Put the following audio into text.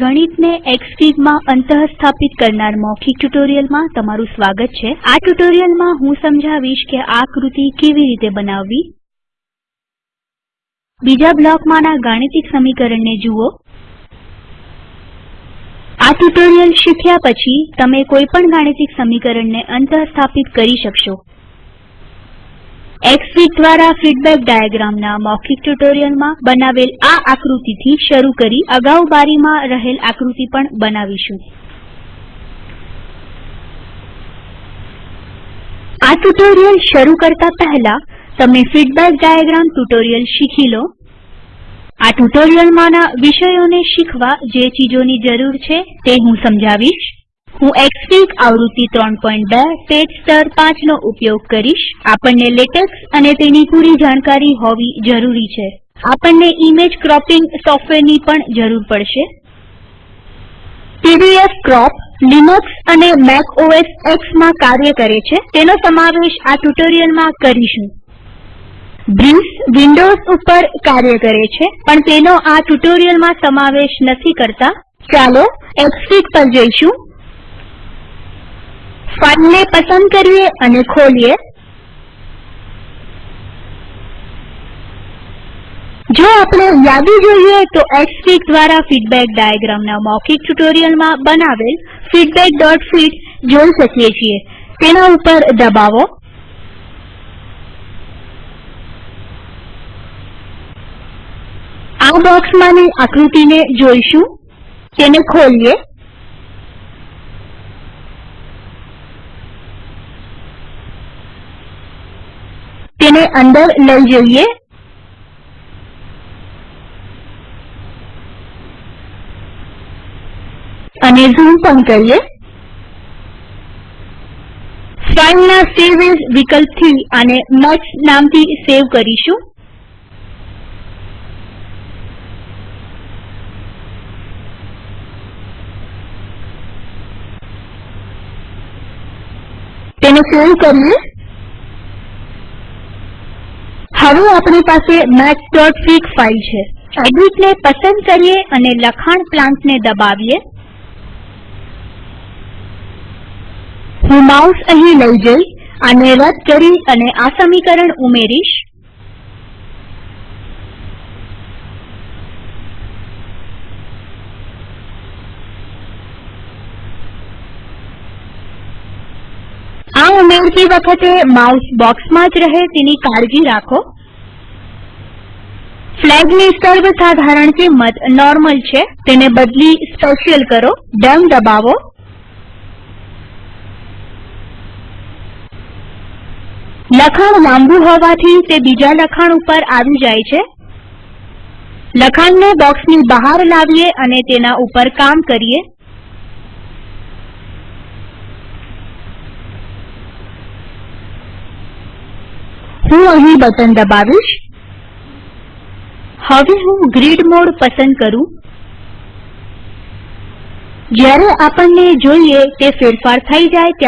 ગણિતને એક્સફીગમાં અંતઃસ્થાપિત કરનાર મૌખિક ટ્યુટોરીયલમાં તમારું સ્વાગત છે. આ ટ્યુટોરીયલમાં હું સમજાવીશ કે આ આકૃતિ કેવી રીતે બનાવવી. બીજા બ્લોકમાંના ગાણિતિક સમીકરણને જુઓ. આ ટ્યુટોરીયલ શીખ્યા પછી તમે કોઈ પણ ગાણિતિક સમીકરણને અંતઃસ્થાપિત કરી શકશો. એક્સફીગ દ્વારા ફીડબેક ડાયાગ્રામના મૌખિક ટ્યુટોરીયલમાં બનાવેલ આ આકૃતિથી શરૂ કરી અગાઉ બારીમાં રહેલ આકૃતિ પણ બનાવીશું. આ ટ્યુટોરીયલ શરૂ કરતા પહેલા તમે ફીડબેક ડાયાગ્રામ ટ્યુટોરીયલ શીખી લો. આ ટ્યુટોરીયલમાંના વિષયોને શીખવા જે ચીજોની જરૂર છે તે હું સમજાવીશ. હું એક્સફીગ આવૃત્તિ 32 પેજ સ્તર 5 નો ઉપયોગ કરીશ. આપણને લેટેક્સ અને તેની પૂરી જાણકારી હોવી જરૂરી છે. આપણને ઈમેજ ક્રોપિંગ સોફ્ટવેરની પણ જરૂર પડશે. પીડીએફ ક્રોપ લિનક્સ અને મેક ઓએસ એક્સમાં કાર્ય કરે છે. તેનો સમાવેશ આ ટ્યુટોરીયલમાં કરીશું. બ્રિસ વિન્ડોઝ ઉપર કાર્ય કરે છે, પણ તેનો આ ટ્યુટોરીયલમાં સમાવેશ નથી કરતા. ચાલો એક્સફીગ પર જઈશું. ફાઈલને પસંદ કરીએ અને ખોલીએ. જો આપણે યાદી જોઈએ તો એક્સફીગ દ્વારા ફીડબેક ડાયાગ્રામના મૌખિક ટ્યુટોરીયલમાં બનાવેલ feedbackફીગ જોઈ શકીએ છીએ. તેના ઉપર દબાવો. આ બોક્સમાંની આકૃતિને જોઈશું. તેને ખોલીએ. તેને અંદર લઈ જઈએ. અને ઝૂમ પણ કરીએ. ફાઈલના સેવ એઝ વિકલ્પથી આને મેક્સ નામથી સેવ કરીશું. તેને સેવ કરીએ. હવે આપણી પાસે mathsફિગ ફાઈલ છે. એડિટને પસંદ કરીએ અને લખાણ પ્લાન્ટને દબાવીએ. હું માઉસ અહીં લઈ જઈ આને રદ કરી અને આ સમીકરણ ઉમેરીશ. આ ઉમેરતી વખતે માઉસ બોક્સમાં જ રહે તેની કાળજી રાખો. ફ્લેગની સર્વસાધારણ કિંમત નોર્મલ છે, તેને બદલી સ્પેશિયલ કરો ડમ દબાવો. લખાણ લાંબુ હોવાથી તે બીજા લખાણ ઉપર આવી જાય છે. લખાણને બોક્સની બહાર લાવીએ અને તેના ઉપર કામ કરીએ. હું અહીં બટન દબાવીશ. હવે હું ગ્રીડ મોડ પસંદ કરું. જ્યારે આપણને જોઈએ તે ફેરફાર થઈ જાય